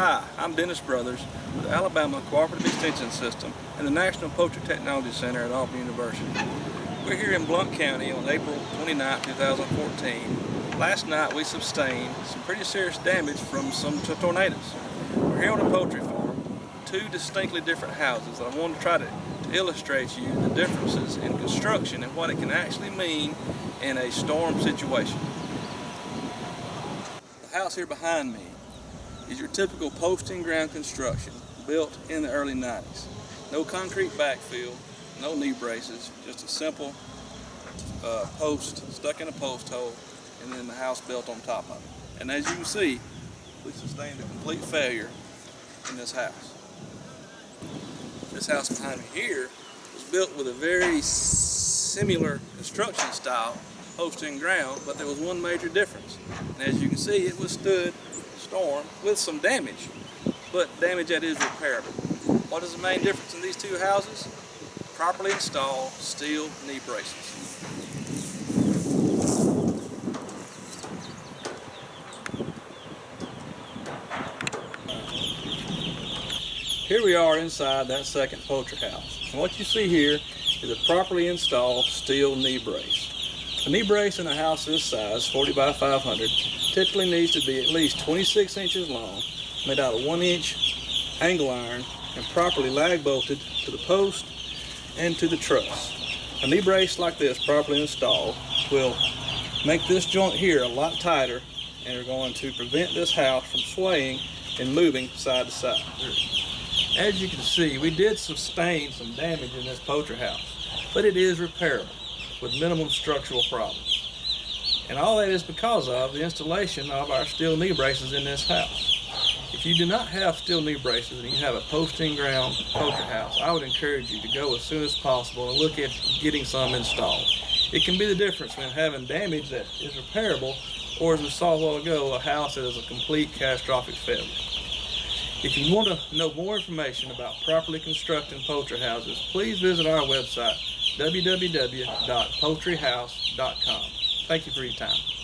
I'm Dennis Brothers with the Alabama Cooperative Extension System and the National Poultry Technology Center at Auburn University. We're here in Blount County on April 29, 2014. Last night we sustained some pretty serious damage from some tornadoes. We're here on a poultry farm, two distinctly different houses. I want to try to, to illustrate to you the differences in construction and what it can actually mean in a storm situation. The house here behind me is your typical post in ground construction built in the early 90s. No concrete backfill, no knee braces, just a simple uh, post stuck in a post hole and then the house built on top of it. And as you can see, we sustained a complete failure in this house. This house behind me here was built with a very similar construction style, post in ground, but there was one major difference. And as you can see, it withstood storm with some damage, but damage that is repairable. What is the main difference in these two houses? Properly installed steel knee braces. Here we are inside that second poultry house. And what you see here is a properly installed steel knee brace. A knee brace in a house this size, 40 by 500, typically needs to be at least 26 inches long, made out of one inch angle iron, and properly lag bolted to the post and to the truss. A knee brace like this, properly installed, will make this joint here a lot tighter and are going to prevent this house from swaying and moving side to side. As you can see, we did sustain some damage in this poultry house, but it is repairable with minimum structural problems. And all that is because of the installation of our steel knee braces in this house. If you do not have steel knee braces and you have a post in ground poultry house, I would encourage you to go as soon as possible and look at getting some installed. It can be the difference between having damage that is repairable or as we saw a while ago, a house that is a complete catastrophic failure. If you want to know more information about properly constructing poultry houses, please visit our website, www.poultryhouse.com. Thank you for your time.